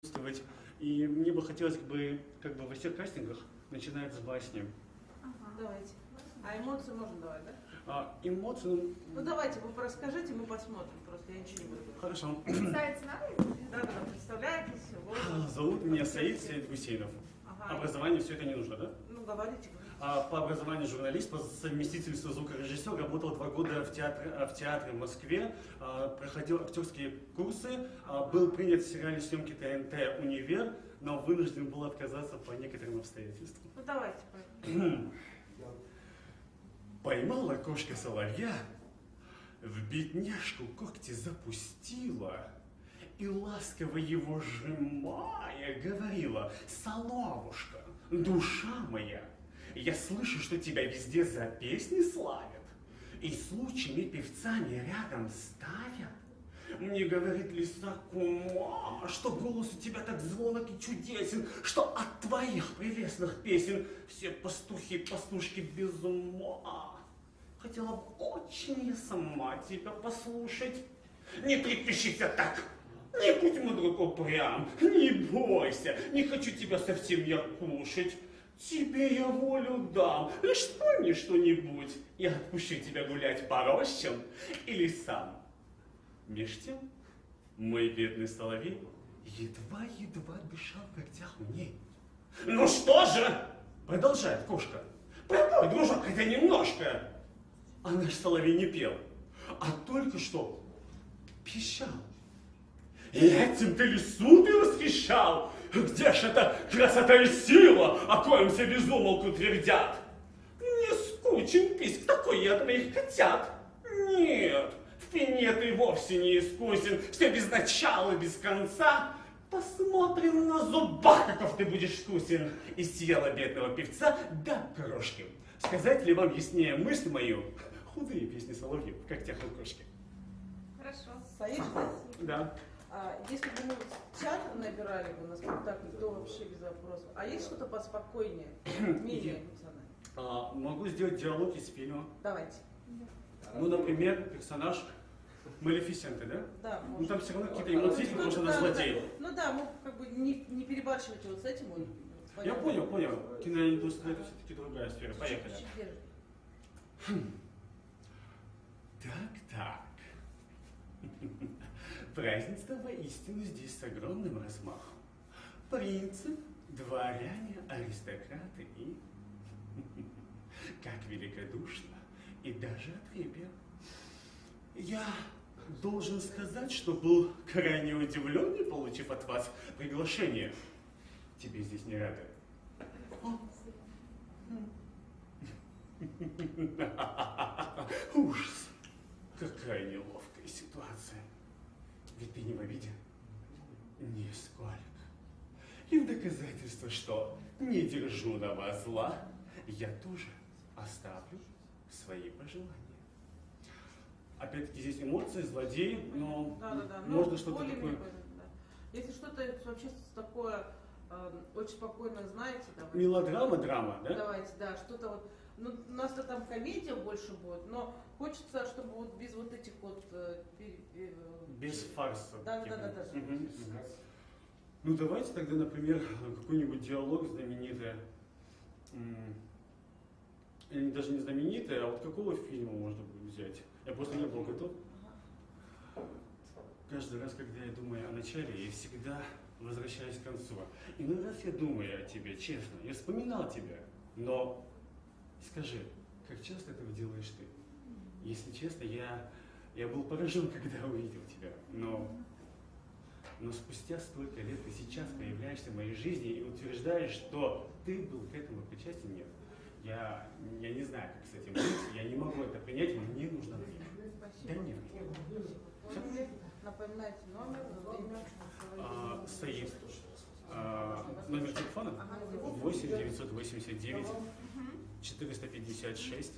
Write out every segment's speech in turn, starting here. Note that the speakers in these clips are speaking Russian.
присутствовать. И мне бы хотелось бы, как бы во всех кастингах, начинать с басни. Давайте. А эмоции можно давать, да? А, эмоции, ну, Ну давайте, вы расскажите, мы посмотрим. Просто я ничего не буду. хорошо. Представиться надо? Да, да, да, представляетесь, вот. Зовут меня Саид Саид Гусейнов. Ага. Образование все это не нужно, да? Говорите. А, по образованию журналист, по совместительству звукорежиссер, работал два года в театре, а, в театре в Москве, а, проходил актерские курсы, а, был принят в сериале съемки ТНТ «Универ», но вынужден был отказаться по некоторым обстоятельствам. Ну давайте. Поймала кошка соловья, в бедняжку когти запустила, и ласково его сжимая говорила, «Соловушка, душа моя, я слышу, что тебя везде за песни славят, и с лучшими певцами рядом ставят. Мне говорит лиса кума, что голос у тебя так звонок и чудесен, что от твоих прелестных песен все пастухи и пастушки без ума. Хотела бы очень я сама тебя послушать. Не трепещите так, не будь мудрок упрям, не бойся, не хочу тебя совсем я кушать. Тебе я волю дам, лишь вспомни что-нибудь, я отпущу тебя гулять по рощам или сам. Меж тем, мой бедный соловей едва-едва дышал в когтях мне. Ну что же, продолжает кошка, пропой, дружок, хотя немножко. А наш соловей не пел, а только что пищал. И этим ты лесу ты восхищал? Где ж эта красота и сила, о коем все безумолку твердят? Не скучен писк, такой я твоих котят. Нет, в пене ты вовсе не искусен, все без начала, без конца. Посмотрим на зубах, каков ты будешь вкусен. И съела бедного певца до крошки. Сказать ли вам яснее мысль мою? Худые песни соловьев, как тех у кошки. Хорошо. Саид, Да. А если бы мы театр набирали бы на спектакль, то вообще без вопросов. А есть что-то поспокойнее, менее эмоциональное? А, могу сделать диалог из фильма. Давайте. Ну, например, персонаж Малефисенты, да? Да, Ну, там все равно какие-то эмоции, есть, потому что она злодей. да. Ну да, мы как бы не, не перебарщивайте вот с этим. вот, Я понятно. понял, понял. Киноиндустрия это все-таки другая сфера. Поехали. Держи. Так, так. Празднество воистину здесь с огромным размахом. Принцы, дворяне, аристократы и... Как великодушно и даже отрепье. Я должен сказать, что был крайне удивлен, получив от вас приглашение. Тебе здесь не рады. Ужас. Какая неловкая ситуация. Ведь ты не в обиде? Нисколько. И в доказательство, что не держу на вас зла, я тоже оставлю свои пожелания. Опять-таки здесь эмоции, злодей, но Да, да, да. можно что-то такое... да. Если что-то вообще такое э, очень спокойно знаете, давайте. Мелодрама, драма, да? Давайте, да, что-то вот. Ну, у нас-то там комедия больше будет, но хочется, чтобы вот без вот этих вот э, пере- Без фарса. Да, да, типа. да, да, да. Мгм. Ну давайте тогда, например, какой-нибудь диалог знаменитый. Или даже не знаменитый, а вот какого фильма можно будет взять? Я просто не был готов. Каждый раз, когда я думаю о начале, я всегда возвращаюсь к концу. Иной раз я думаю о тебе, честно, я вспоминал тебя, но скажи, как часто этого делаешь ты? Если честно, я, я был поражен, когда увидел тебя, но, но спустя столько лет ты сейчас появляешься в моей жизни и утверждаешь, что ты был к этому причастен, нет. Я, я не знаю, как с этим быть, я не могу это принять, мне нужно время. Да нет. Напоминайте номер, время. А, номер телефона 8 989 456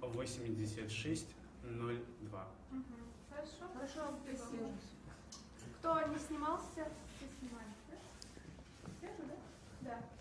86 02. Мгм. Хорошо. Хорошо, спасибо. Кто не снимался, все снимали, да? Все да? Да.